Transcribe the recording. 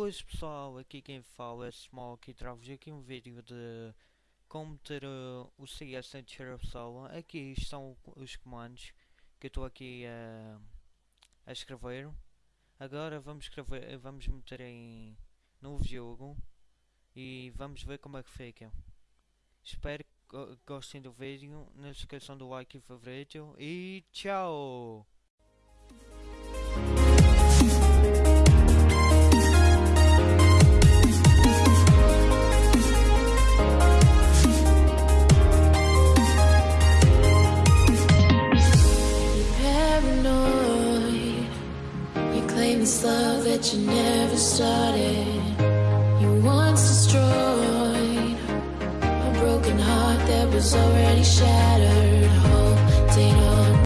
Boas pessoal, aqui quem fala é Smoke e trago-vos aqui um vídeo de como ter uh, o CS em terceira. Aqui estão os comandos que eu estou aqui uh, a escrever. Agora vamos escrever, vamos meter em novo jogo e vamos ver como é que fica. Espero que gostem do vídeo, não se esqueçam do like e favorito e tchau! This love that you never started. You once destroyed a broken heart that was already shattered.